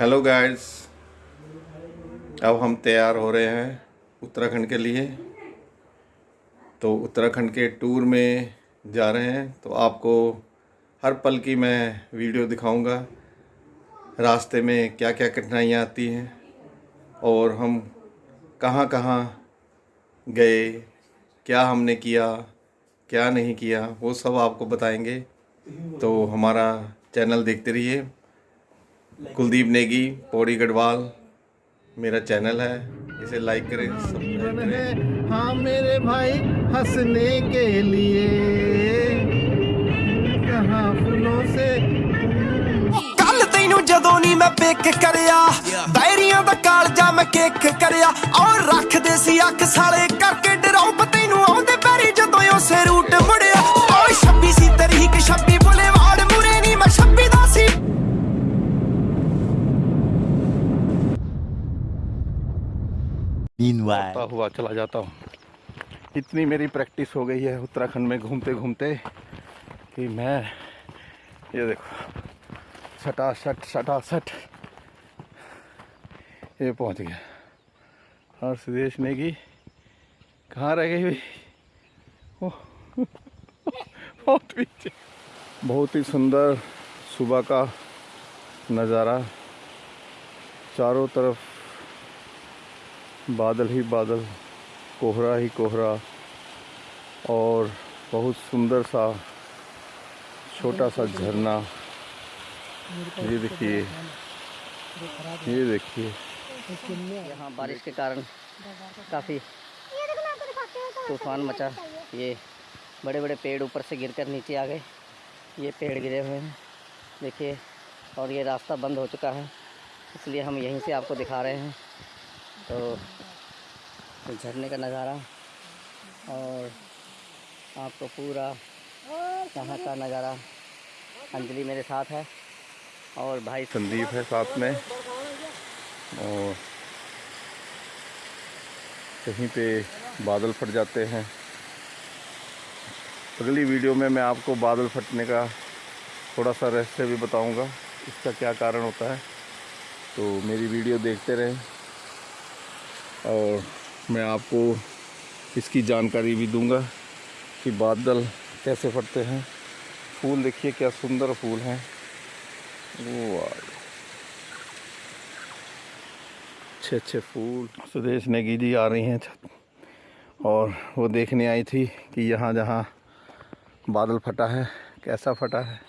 Hello guys अब हम तैयार हो रहे हैं उत्तराखंड के लिए। तो उत्तराखंड के टूर में जा रहे हैं। तो आपको हर पल की मैं वीडियो दिखाऊँगा। रास्ते में क्या क्या कठिनाइयाँ आती हैं और हम कहाँ कहाँ गए, क्या हमने किया, क्या नहीं किया, वो सब आपको बताएँगे। तो हमारा चैनल देखते रहिए। कुलदीप नेगी पौड़ी गढ़वाल मेरा चैनल है इसे लाइक करें सब्सक्राइब जीवन करें है हाँ मेरे भाई हंसने के लिए कहाँ फूलों से ਕੱਲ ਤੈਨੂੰ ਜਦੋਂ ਨਹੀਂ ਮੈਂ ਪਿਕ ਕਰਿਆ ਬੈਰੀਆਂ ਦਾ ਕਾਲਜਾ ਮੈਂ ਕਿੱਕ ਕਰਿਆ ਔਰ ਰੱਖਦੇ ਸੀ ਅੱਖ ਸਾਲੇ ਕਰਕੇ ਡਰਾਉ ਤੈਨੂੰ ਆਉਂਦੇ ਪੈਰੀ ਜਦੋਂ Meanwhile. होता हुआ, चला जाता हूँ। इतनी मेरी प्रैक्टिस हो गई है उत्तराखंड में घूमते घूमते कि मैं, ये देखो सटा सट सटा सट ये पहुँच गया। और सुदेश नेगी, कहाँ रह गई भाई बहुत पीछे। बहुत ही सुंदर सुबह का नज़ारा। चारों तरफ़ बादल ही बादल, कोहरा ही कोहरा और बहुत सुंदर सा छोटा सा झरना। ये देखिए ये देखिए। यहाँ बारिश के कारण काफ़ी तूफ़ान मचा। ये बड़े बड़े पेड़ ऊपर से गिरकर नीचे आ गए। ये पेड़ गिरे हुए हैं। देखिए, और ये रास्ता बंद हो चुका है, इसलिए हम यहीं से आपको दिखा रहे हैं। तो झरने का नज़ारा और आपको पूरा यहाँ का नज़ारा अंजलि मेरे साथ है और भाई संदीप है साथ में। और कहीं पे बादल फट जाते हैं। अगली वीडियो में मैं आपको बादल फटने का थोड़ा सा रहस्य भी बताऊँगा, इसका क्या कारण होता है। तो मेरी वीडियो देखते रहें। और मैं आपको इसकी जानकारी भी दूँगा कि बादल कैसे फटते हैं। फूल देखिए क्या सुंदर फूल हैं। वो वाह। अच्छे अच्छे फूल सुदेश नेगी जी आ रही हैं। छत और वो देखने आई थी कि यहाँ जहाँ बादल फटा है कैसा फटा है।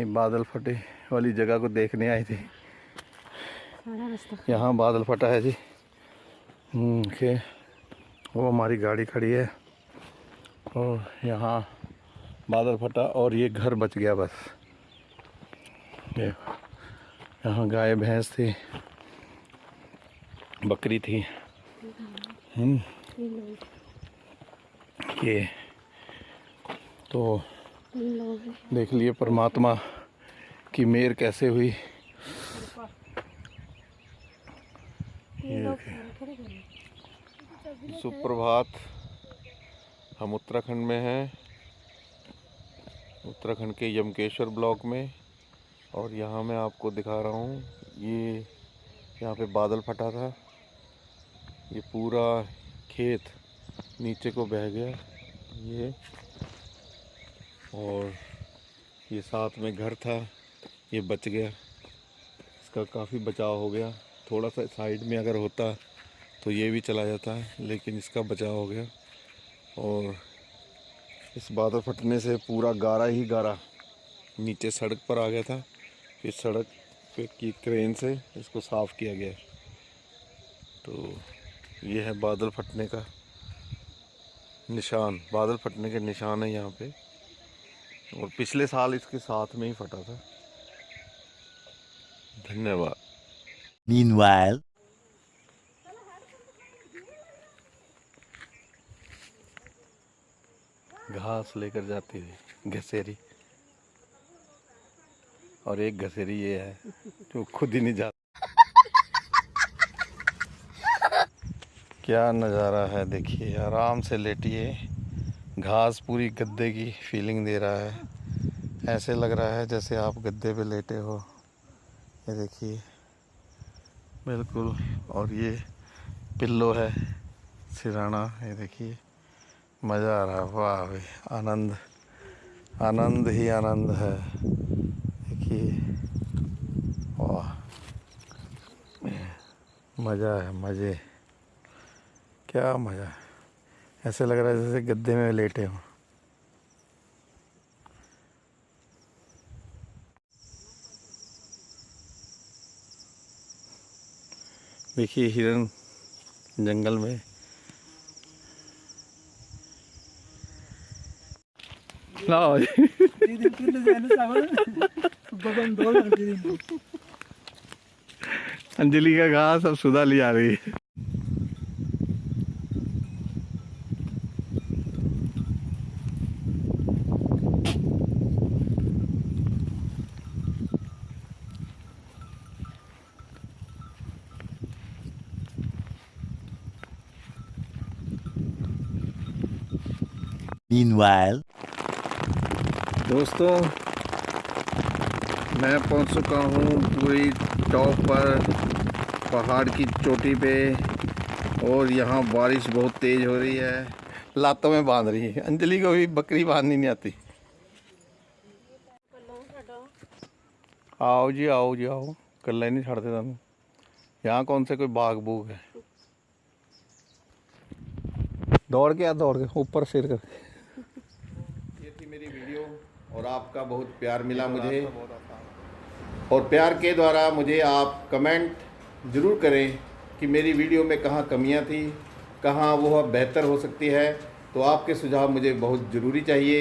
ये बादल फटे वाली जगह को देखने आई थी। यहाँ बादल फटा है जी। के वो हमारी गाड़ी खड़ी है। और यहाँ बादल फटा और ये घर बच गया बस। ये यहाँ गाय भैंस थी बकरी थी। हम्म, ये तो देख लिए परमात्मा की मेर कैसे हुई। ये सुप्रभात। हम उत्तराखंड में हैं। उत्तराखंड के यमकेश्वर ब्लॉक में। और यहाँ मैं आपको दिखा रहा हूँ ये यहाँ पे बादल फटा था। ये पूरा खेत नीचे को बह गया ये। और ये साथ में घर था ये बच गया। इसका काफ़ी बचाव हो गया। थोड़ा सा साइड में अगर होता तो ये भी चला जाता है लेकिन इसका बचाव हो गया। और इस बादल फटने से पूरा गारा ही गारा नीचे सड़क पर आ गया था। फिर सड़क पे की क्रेन से इसको साफ़ किया गया। तो ये है बादल फटने का निशान। बादल फटने के निशान है यहाँ पे। और पिछले साल इसके साथ में ही फटा था। धन्यवाद। Meanwhile. घास लेकर जाती थी घसेरी। और एक घसेरी ये है, जो खुद ही नहीं जाता क्या नज़ारा है देखिए, आराम से लेटिए। घास पूरी गद्दे की फीलिंग दे रहा है। ऐसे लग रहा है जैसे आप गद्दे पे लेटे हो। ये देखिए। बिल्कुल। और ये पिल्लो है, सिराना, ये देखिए। मज़ा आ रहा है, वाह भाई आनंद आनंद ही आनंद है। देखिए, वाह, मज़ा है, मज़े। क्या मज़ा है। ऐसे लग रहा है जैसे गद्दे में लेटे हों। देखिए हिरण जंगल में। लाओ। अंजलि का घास अब सुधा ली आ रही है। Meanwhile, दोस्तों मैं पहुँच चुका हूँ पूरी टॉप पर पहाड़ की चोटी पे और यहाँ बारिश बहुत तेज़ हो रही है। लातों में बाँध रही है। अंजलि को भी बकरी बांधनी नहीं आती। आओ जी आओ जी आओ। कल्ला ही नहीं छड़ते तुम यहाँ कौन से कोई बाग बूग है? दौड़ के आ दौड़ के। ऊपर सिर कर। ये थी मेरी वीडियो और आपका बहुत प्यार मिला मुझे। और प्यार के द्वारा मुझे आप कमेंट ज़रूर करें कि मेरी वीडियो में कहाँ कमियाँ थी कहाँ वो बेहतर हो सकती है। तो आपके सुझाव मुझे बहुत ज़रूरी चाहिए।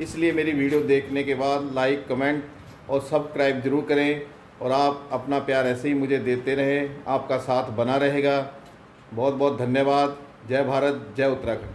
इसलिए मेरी वीडियो देखने के बाद लाइक कमेंट और सब्सक्राइब ज़रूर करें और आप अपना प्यार ऐसे ही मुझे देते रहें। आपका साथ बना रहेगा। बहुत बहुत धन्यवाद। जय भारत जय उत्तराखंड।